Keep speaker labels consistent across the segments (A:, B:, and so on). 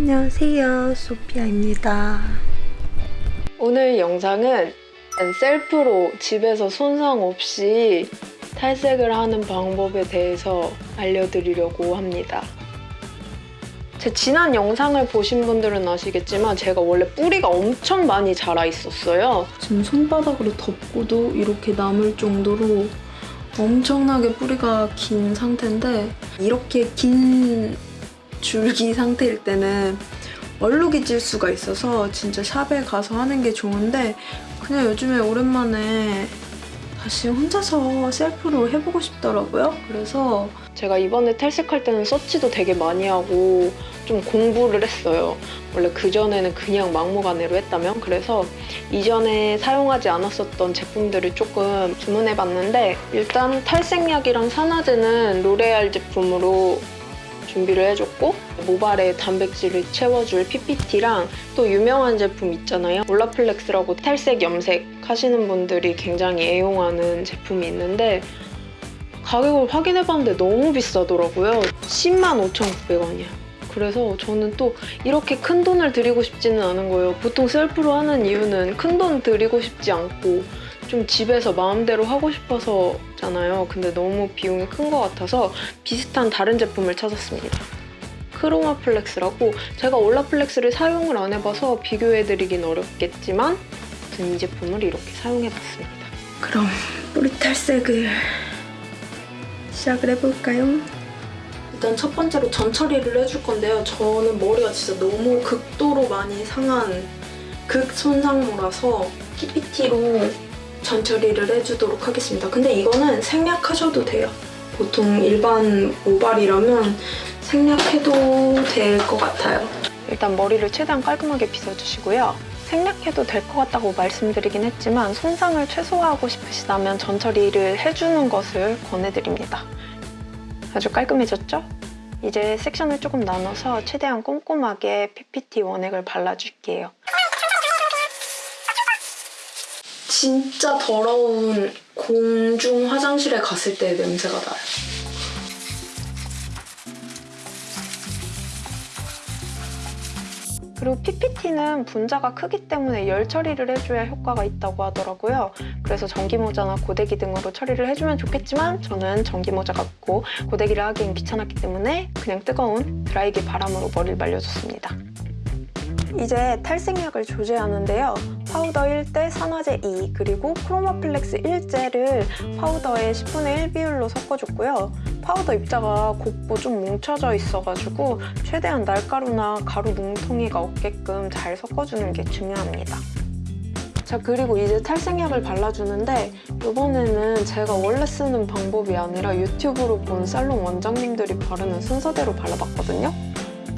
A: 안녕하세요 소피아입니다. 오늘 영상은 셀프로 집에서 손상 없이 탈색을 하는 방법에 대해서 알려드리려고 합니다. 제 지난 영상을 보신 분들은 아시겠지만 제가 원래 뿌리가 엄청 많이 자라 있었어요. 지금 손바닥으로 덮고도 이렇게 남을 정도로 엄청나게 뿌리가 긴 상태인데 이렇게 긴 줄기 상태일 때는 얼룩이 질 수가 있어서 진짜 샵에 가서 하는 게 좋은데 그냥 요즘에 오랜만에 다시 혼자서 셀프로 해보고 싶더라고요. 그래서 제가 이번에 탈색할 때는 서치도 되게 많이 하고 좀 공부를 했어요. 원래 그전에는 그냥 막무가내로 했다면 그래서 이전에 사용하지 않았었던 제품들을 조금 주문해봤는데 일단 탈색약이랑 산화제는 로레알 제품으로 준비를 해줬고 모발에 단백질을 채워줄 PPT랑 또 유명한 제품 있잖아요. 올라플렉스라고 탈색, 염색 하시는 분들이 굉장히 애용하는 제품이 있는데 가격을 확인해봤는데 너무 비싸더라고요. 10만 5,900원이야. 그래서 저는 또 이렇게 큰 돈을 들이고 싶지는 않은 거예요. 보통 셀프로 하는 이유는 큰돈 들이고 싶지 않고 좀 집에서 마음대로 하고 싶어서잖아요. 근데 너무 비용이 큰 것 같아서 비슷한 다른 제품을 찾았습니다. 크로마 플렉스라고 제가 올라 플렉스를 사용을 안 해봐서 비교해드리긴 어렵겠지만 이 제품을 이렇게 사용해봤습니다. 그럼 뿌리 탈색을 시작을 해볼까요? 일단 첫 번째로 전 처리를 해줄 건데요. 저는 머리가 진짜 너무 극도로 많이 상한 극손상모라서 PPT로 전 처리를 해주도록 하겠습니다. 근데 이거는 생략하셔도 돼요. 보통 일반 모발이라면 생략해도 될 것 같아요. 일단 머리를 최대한 깔끔하게 빗어주시고요. 생략해도 될 것 같다고 말씀드리긴 했지만 손상을 최소화하고 싶으시다면 전 처리를 해주는 것을 권해드립니다. 아주 깔끔해졌죠? 이제 섹션을 조금 나눠서 최대한 꼼꼼하게 PPT 원액을 발라줄게요. 진짜 더러운 공중 화장실에 갔을 때의 냄새가 나요. 그리고 PPT는 분자가 크기 때문에 열 처리를 해줘야 효과가 있다고 하더라고요. 그래서 전기모자나 고데기 등으로 처리를 해주면 좋겠지만 저는 전기모자가 없고 고데기를 하기엔 귀찮았기 때문에 그냥 뜨거운 드라이기 바람으로 머리를 말려줬습니다. 이제 탈색약을 조제하는데요. 파우더 1대 산화제 2 그리고 크로마플렉스 1제를 파우더에 10분의 1 비율로 섞어줬고요. 파우더 입자가 곱고 좀 뭉쳐져 있어가지고 최대한 날가루나 가루 뭉텅이가 없게끔 잘 섞어주는 게 중요합니다. 자 그리고 이제 탈색약을 발라주는데 이번에는 제가 원래 쓰는 방법이 아니라 유튜브로 본 살롱 원장님들이 바르는 순서대로 발라봤거든요.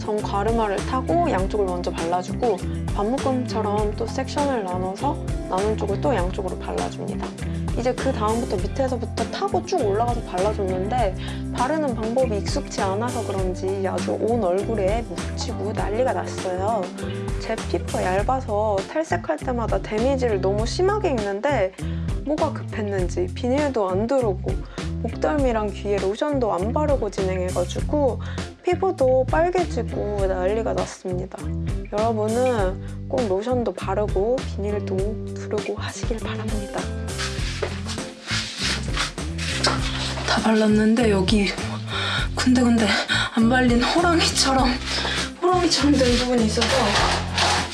A: 전 가르마를 타고 양쪽을 먼저 발라주고 반묶음처럼 또 섹션을 나눠서 나눈 쪽을 또 양쪽으로 발라줍니다. 이제 그 다음부터 밑에서부터 타고 쭉 올라가서 발라줬는데 바르는 방법이 익숙치 않아서 그런지 아주 온 얼굴에 묻히고 난리가 났어요. 제 피부가 얇아서 탈색할 때마다 데미지를 너무 심하게 입는데 뭐가 급했는지 비닐도 안 두르고 목덜미랑 귀에 로션도 안 바르고 진행해가지고 피부도 빨개지고 난리가 났습니다. 여러분은 꼭 로션도 바르고 비닐도 두르고 하시길 바랍니다. 다 발랐는데 여기 군데군데 안 발린 호랑이처럼 호랑이처럼 된 부분이 있어서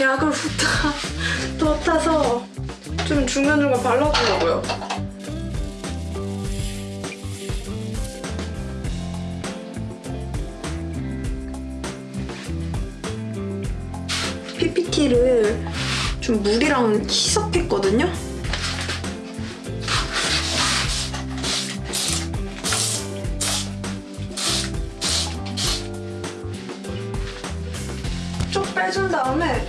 A: 약을 후딱 덧타서 좀 중간중간 발라주려고요. PPT를 좀 물이랑 희석했거든요? 쭉 빼준 다음에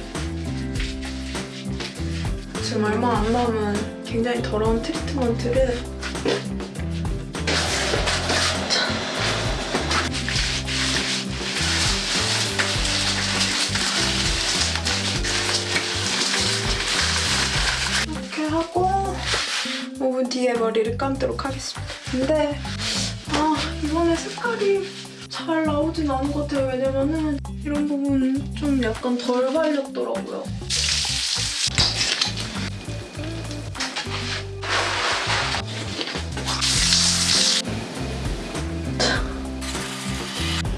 A: 지금 얼마 안 남은 굉장히 더러운 트리트먼트를 하고 5분 뒤에 머리를 감도록 하겠습니다. 근데 아 이번에 색깔이 잘 나오진 않은 것 같아요. 왜냐면은 이런 부분 좀 약간 덜 발렸더라고요.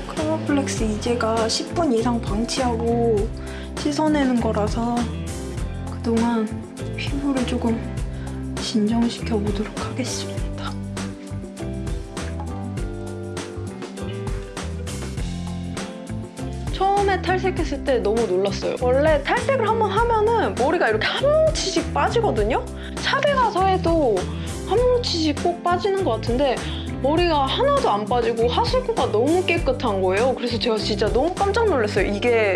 A: 크로플렉스 이제가 10분 이상 방치하고 씻어내는 거라서 그동안 피부를 조금 진정시켜 보도록 하겠습니다. 처음에 탈색했을 때 너무 놀랐어요. 원래 탈색을 한번 하면은 머리가 이렇게 한 뭉치씩 빠지거든요? 샵에 가서 해도 한 뭉치씩 꼭 빠지는 것 같은데 머리가 하나도 안 빠지고 하수구가 너무 깨끗한 거예요. 그래서 제가 진짜 너무 깜짝 놀랐어요. 이게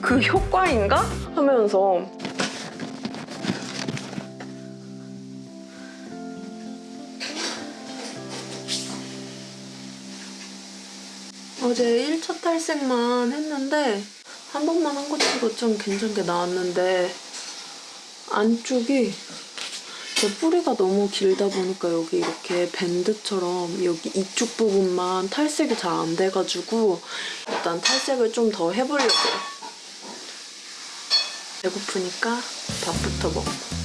A: 그 효과인가? 하면서 어제 1차 탈색만 했는데 한 번만 한 것 치고 좀 괜찮게 나왔는데 안쪽이 제 뿌리가 너무 길다 보니까 여기 이렇게 밴드처럼 여기 이쪽 부분만 탈색이 잘 안 돼가지고 일단 탈색을 좀 더 해보려고요. 배고프니까 밥부터 먹고.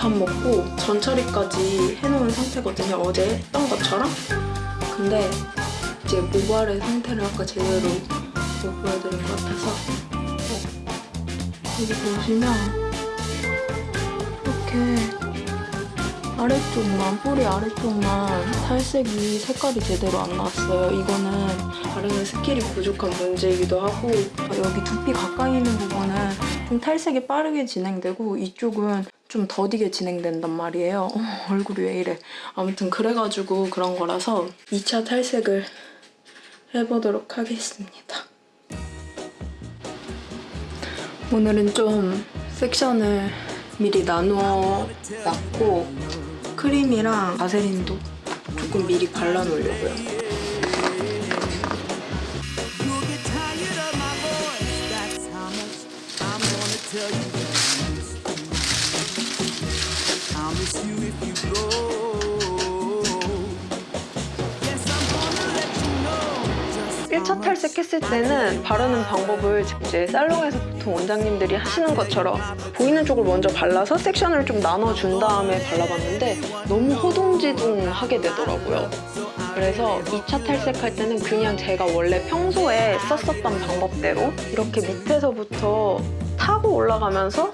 A: 밥 먹고 전처리까지 해놓은 상태거든요. 어제 했던 것처럼. 근데 이제 모발의 상태를 아까 제대로 못 보여드린 것 같아서 여기 보시면 이렇게 아래쪽만, 뿌리 아래쪽만 탈색이 색깔이 제대로 안 나왔어요. 이거는 바르는 skill이 부족한 문제이기도 하고 여기 두피 가까이 있는 부분은 좀 탈색이 빠르게 진행되고 이쪽은 좀 더디게 진행된단 말이에요. 어, 얼굴이 왜 이래. 아무튼 그래가지고 그런 거라서 2차 탈색을 해보도록 하겠습니다. 오늘은 좀 섹션을 미리 나누어 놨고 크림이랑 바세린도 조금 미리 발라놓으려고요. 색했을 때는 바르는 방법을 이제 살롱에서 보통 원장님들이 하시는 것처럼 보이는 쪽을 먼저 발라서 섹션을 좀 나눠준 다음에 발라봤는데 너무 호둥지둥하게 되더라고요. 그래서 2차 탈색할 때는 그냥 제가 원래 평소에 썼었던 방법대로 이렇게 밑에서부터 타고 올라가면서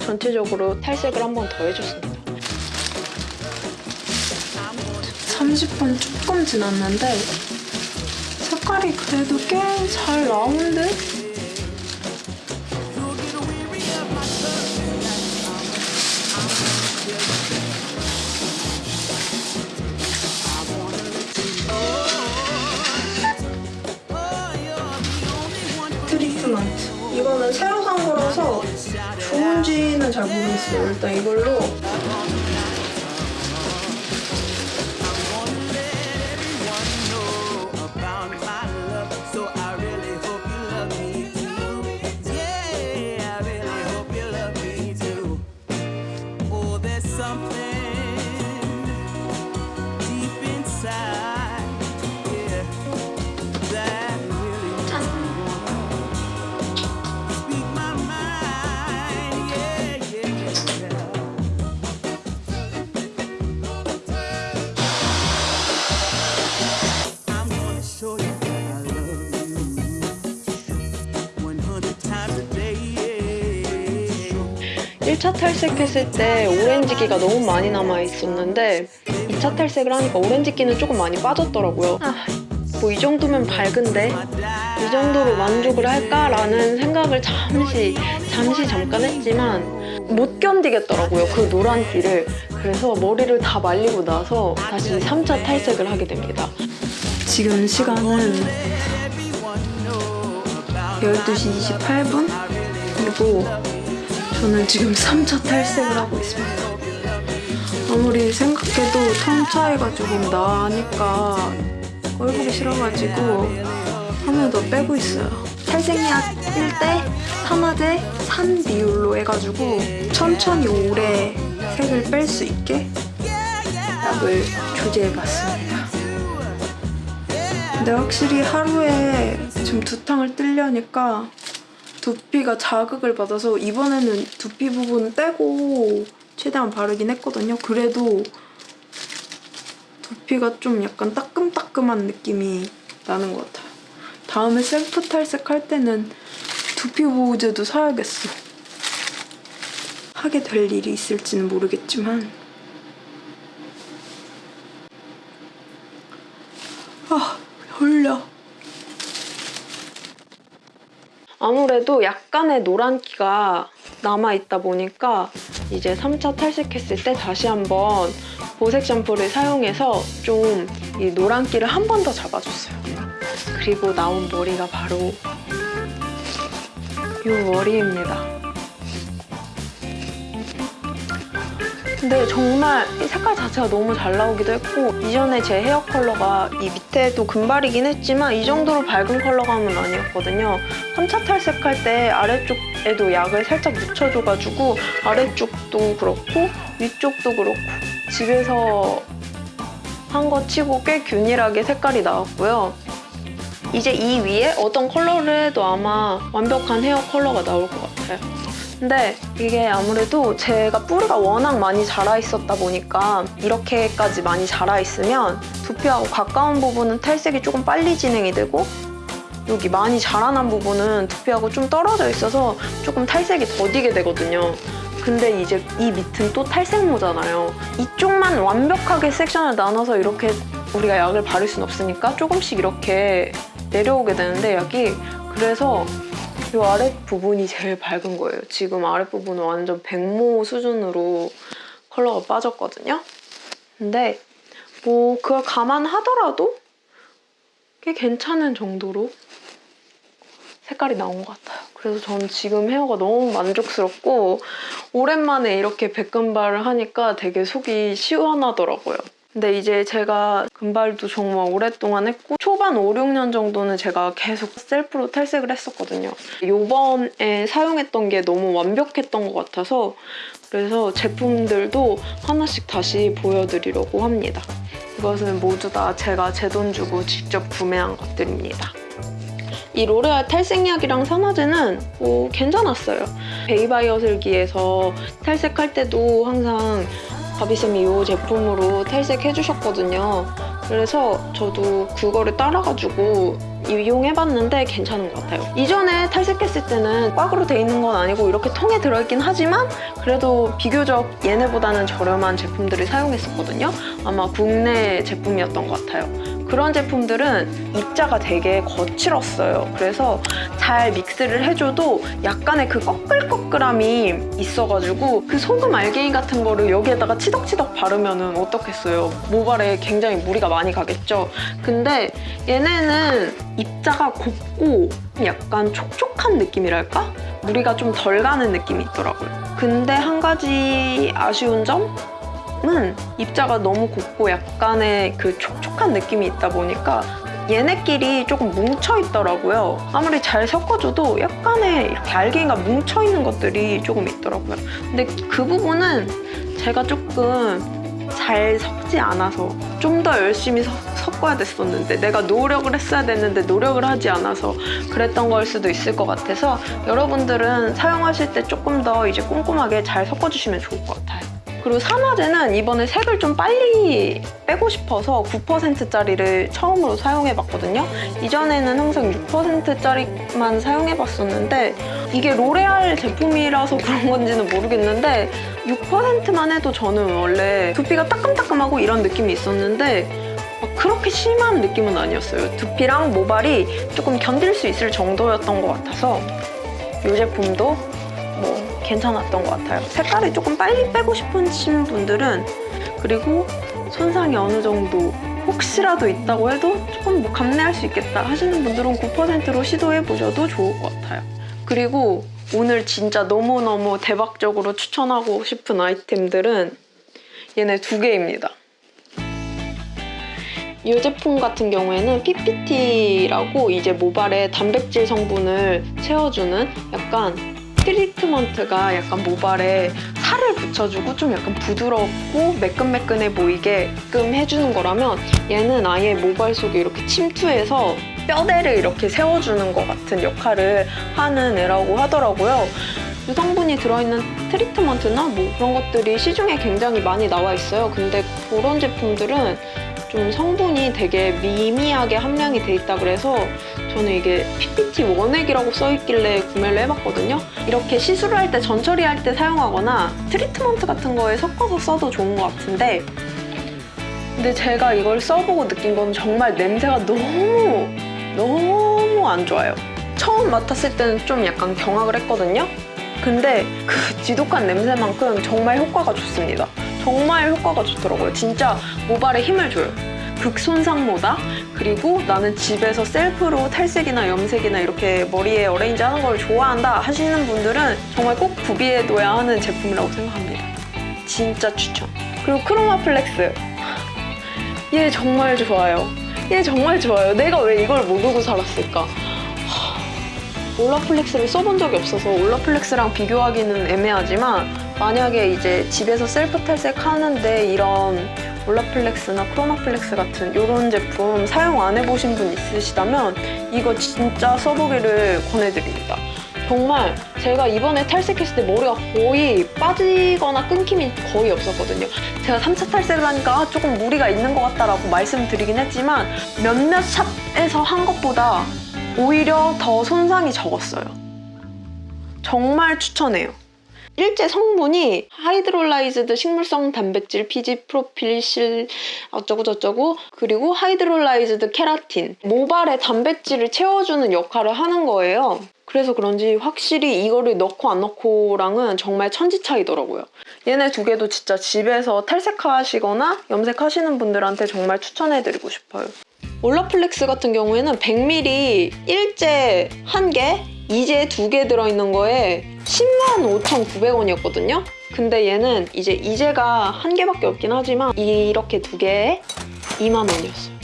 A: 전체적으로 탈색을 한 번 더 해줬습니다. 30분 조금 지났는데 색깔이 그래도 꽤 잘.
B: Oh, one for
A: 트리트먼트. 이거는 새로 산 거라서 좋은지는 잘 모르겠어요. 일단 이걸로 1차 탈색했을 때 오렌지기가 너무 많이 남아 있었는데 2차 탈색을 하니까 오렌지기는 조금 많이 빠졌더라고요. 아, 뭐 이 정도면 밝은데 이 정도로 만족을 할까라는 생각을 잠시 잠시 잠깐 했지만 못 견디겠더라고요 그 노란기를 그래서 머리를 다 말리고 나서 다시 3차 탈색을 하게 됩니다. 지금 시간은 12시 28분 그리고 저는 지금 3차 탈색을 하고 있습니다. 아무리 생각해도 톤 차이가 조금 나니까 꼴 보기 싫어가지고 한번더 빼고 있어요. 탈색약 1대 산화제 3 비율로 해가지고 천천히 오래 색을 뺄 수 있게 약을 조제해봤습니다. 근데 확실히 하루에 지금 두 탕을 뜨려니까 두피가 자극을 받아서 이번에는 두피 부분 떼고 최대한 바르긴 했거든요. 그래도 두피가 좀 약간 따끔따끔한 느낌이 나는 것 같아요. 다음에 셀프 탈색할 때는 두피 보호제도 사야겠어. 하게 될 일이 있을지는 모르겠지만 아, 졸려. 아무래도 약간의 노란기가 남아있다 보니까 이제 3차 탈색했을 때 다시 한번 보색 샴푸를 사용해서 좀 이 노란기를 한 번 더 잡아줬어요. 그리고 나온 머리가 바로 이 머리입니다. 근데 정말 이 색깔 자체가 너무 잘 나오기도 했고 이전에 제 헤어 컬러가 이 밑에도 금발이긴 했지만 이 정도로 밝은 컬러감은 아니었거든요. 3차 탈색할 때 아래쪽에도 약을 살짝 묻혀줘가지고 아래쪽도 그렇고 위쪽도 그렇고 집에서 한 거 치고 꽤 균일하게 색깔이 나왔고요. 이제 이 위에 어떤 컬러를 해도 아마 완벽한 헤어 컬러가 나올 것 같아요. 근데 이게 아무래도 제가 뿌리가 워낙 많이 자라 있었다 보니까 이렇게까지 많이 자라 있으면 두피하고 가까운 부분은 탈색이 조금 빨리 진행이 되고 여기 많이 자라난 부분은 두피하고 좀 떨어져 있어서 조금 탈색이 더디게 되거든요. 근데 이제 이 밑은 또 탈색모잖아요. 이쪽만 완벽하게 섹션을 나눠서 이렇게 우리가 약을 바를 순 없으니까 조금씩 이렇게 내려오게 되는데 약이 그래서 이 아랫부분이 제일 밝은 거예요. 지금 아랫부분은 완전 백모 수준으로 컬러가 빠졌거든요. 근데 뭐 그걸 감안하더라도 꽤 괜찮은 정도로 색깔이 나온 것 같아요. 그래서 저는 지금 헤어가 너무 만족스럽고 오랜만에 이렇게 백금발을 하니까 되게 속이 시원하더라고요. 근데 이제 제가 금발도 정말 오랫동안 했고 초반 5, 6년 정도는 제가 계속 셀프로 탈색을 했었거든요. 요번에 사용했던 게 너무 완벽했던 것 같아서 그래서 제품들도 하나씩 다시 보여드리려고 합니다. 이것은 모두 다 제가 제 돈 주고 직접 구매한 것들입니다. 이 로레알 탈색약이랑 산화제는 뭐 괜찮았어요. 베이바이어슬기에서 탈색할 때도 항상 바비쌤이 이 제품으로 탈색해주셨거든요. 그래서 저도 그거를 따라가지고 이용해봤는데 괜찮은 것 같아요. 이전에 탈색했을 때는 꽉으로 돼 있는 건 아니고 이렇게 통에 들어있긴 하지만 그래도 비교적 얘네보다는 저렴한 제품들을 사용했었거든요. 아마 국내 제품이었던 것 같아요. 그런 제품들은 입자가 되게 거칠었어요. 그래서 잘 믹스를 해줘도 약간의 그 꺼끌꺼끌함이 있어가지고 그 소금 알갱이 같은 거를 여기에다가 치덕치덕 바르면 은 어떻겠어요? 모발에 굉장히 무리가 많이 가겠죠? 근데 얘네는 입자가 곱고 약간 촉촉한 느낌이랄까? 무리가 좀 덜 가는 느낌이 있더라고요. 근데 한 가지 아쉬운 점? 은 입자가 너무 곱고 약간의 그 촉촉한 느낌이 있다 보니까 얘네끼리 조금 뭉쳐 있더라고요. 아무리 잘 섞어줘도 약간의 이렇게 알갱이가 뭉쳐 있는 것들이 조금 있더라고요. 근데 그 부분은 제가 조금 잘 섞지 않아서 좀 더 열심히 섞- 섞어야 됐었는데 내가 노력을 했어야 됐는데 노력을 하지 않아서 그랬던 걸 수도 있을 것 같아서 여러분들은 사용하실 때 조금 더 이제 꼼꼼하게 잘 섞어주시면 좋을 것 같아요. 그리고 산화제는 이번에 색을 좀 빨리 빼고 싶어서 9%짜리를 처음으로 사용해봤거든요. 이전에는 항상 6%짜리만 사용해봤었는데 이게 로레알 제품이라서 그런 건지는 모르겠는데 6%만 해도 저는 원래 두피가 따끔따끔하고 이런 느낌이 있었는데 막 그렇게 심한 느낌은 아니었어요. 두피랑 모발이 조금 견딜 수 있을 정도였던 것 같아서 이 제품도 뭐 괜찮았던 것 같아요. 색깔을 조금 빨리 빼고 싶으신 분들은 그리고 손상이 어느 정도 혹시라도 있다고 해도 조금 뭐 감내할 수 있겠다 하시는 분들은 9%로 시도해 보셔도 좋을 것 같아요. 그리고 오늘 진짜 너무너무 대박적으로 추천하고 싶은 아이템들은 얘네 두 개입니다. 이 제품 같은 경우에는 PPT라고 이제 모발에 단백질 성분을 채워주는 약간 트리트먼트가 약간 모발에 살을 붙여주고 좀 약간 부드럽고 매끈매끈해 보이게끔 해주는 거라면 얘는 아예 모발 속에 이렇게 침투해서 뼈대를 이렇게 세워주는 것 같은 역할을 하는 애라고 하더라고요. 이 성분이 들어있는 트리트먼트나 뭐 그런 것들이 시중에 굉장히 많이 나와 있어요. 근데 그런 제품들은 좀 성분이 되게 미미하게 함량이 돼 있다 그래서 저는 이게 PPT 원액이라고 써있길래 구매를 해봤거든요. 이렇게 시술을 할 때, 전처리 할 때 사용하거나 트리트먼트 같은 거에 섞어서 써도 좋은 것 같은데 근데 제가 이걸 써보고 느낀 건 정말 냄새가 너무 너무 안 좋아요. 처음 맡았을 때는 좀 약간 경악을 했거든요. 근데 그 지독한 냄새만큼 정말 효과가 좋습니다. 정말 효과가 좋더라고요. 진짜 모발에 힘을 줘요. 극손상모다 그리고 나는 집에서 self로 탈색이나 염색이나 이렇게 머리에 arrange 하는 걸 좋아한다 하시는 분들은 정말 꼭 구비해둬야 하는 제품이라고 생각합니다. 진짜 추천. 그리고 크로마 플렉스. 얘 정말 좋아요. 얘 정말 좋아요. 내가 왜 이걸 모르고 살았을까? 하, 올라플렉스를 써본 적이 없어서 올라플렉스랑 비교하기는 애매하지만 만약에 이제 집에서 셀프 탈색 하는데 이런 올라플렉스나 크로마플렉스 같은 이런 제품 사용 안 해보신 분 있으시다면 이거 진짜 써보기를 권해드립니다. 정말 제가 이번에 탈색했을 때 머리가 거의 빠지거나 끊김이 거의 없었거든요. 제가 3차 탈색을 하니까 아, 조금 무리가 있는 것 같다라고 말씀드리긴 했지만 몇몇 샵에서 한 것보다 오히려 더 손상이 적었어요. 정말 추천해요. 일제 성분이 hydrolyzed 식물성 단백질, PG propyl실 어쩌고저쩌고 그리고 hydrolyzed 케라틴 모발에 단백질을 채워주는 역할을 하는 거예요. 그래서 그런지 확실히 이거를 넣고 안 넣고랑은 정말 천지 차이더라고요. 얘네 두 개도 진짜 집에서 탈색하시거나 염색하시는 분들한테 정말 추천해드리고 싶어요. 올라플렉스 같은 경우에는 100ml 일제 1개, 이제 2개 들어있는 거에 10만 5,900원이었거든요? 근데 얘는 이제 이제가 한 개밖에 없긴 하지만 이렇게 두 개에 2만 원이었어요.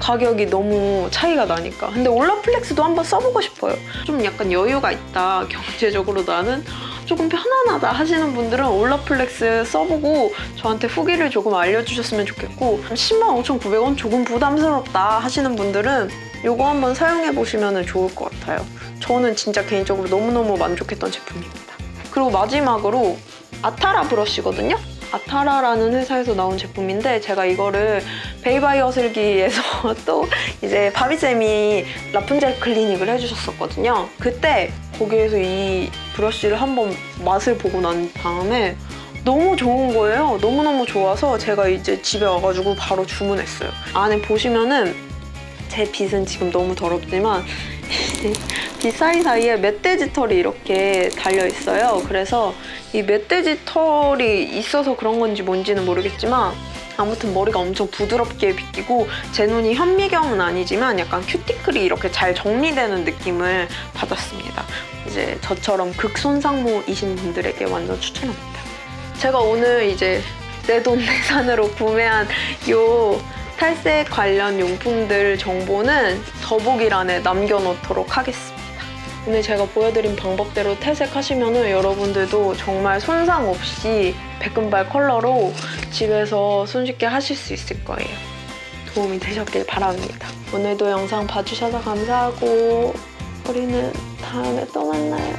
A: 가격이 너무 차이가 나니까. 근데 올라플렉스도 한번 써보고 싶어요. 좀 약간 여유가 있다. 경제적으로 나는 조금 편안하다 하시는 분들은 올라플렉스 써보고 저한테 후기를 조금 알려주셨으면 좋겠고 10만 5,900원 조금 부담스럽다 하시는 분들은 이거 한번 사용해보시면 좋을 것 같아요. 저는 진짜 개인적으로 너무너무 만족했던 제품입니다. 그리고 마지막으로 아타라 브러쉬거든요? 아타라라는 회사에서 나온 제품인데 제가 이거를 베이바이 어 슬기에서 또 이제 바비쌤이 라푼젤 클리닉을 해주셨었거든요. 그때 거기에서 이 브러쉬를 한번 맛을 보고 난 다음에 너무 좋은 거예요. 너무너무 좋아서 제가 이제 집에 와가지고 바로 주문했어요. 안에 보시면은 제 빗은 지금 너무 더럽지만 빗 사이사이에 멧돼지 털이 이렇게 달려 있어요. 그래서 이 멧돼지 털이 있어서 그런 건지 뭔지는 모르겠지만 아무튼 머리가 엄청 부드럽게 빗기고 제 눈이 현미경은 아니지만 약간 큐티클이 이렇게 잘 정리되는 느낌을 받았습니다. 이제 저처럼 극손상모이신 분들에게 완전 추천합니다. 제가 오늘 이제 내돈내산으로 구매한 요 탈색 관련 용품들 정보는 더보기란에 남겨놓도록 하겠습니다. 오늘 제가 보여드린 방법대로 탈색하시면 여러분들도 정말 손상 없이 백금발 컬러로 집에서 손쉽게 하실 수 있을 거예요. 도움이 되셨길 바랍니다. 오늘도 영상 봐주셔서 감사하고 우리는 다음에 또 만나요.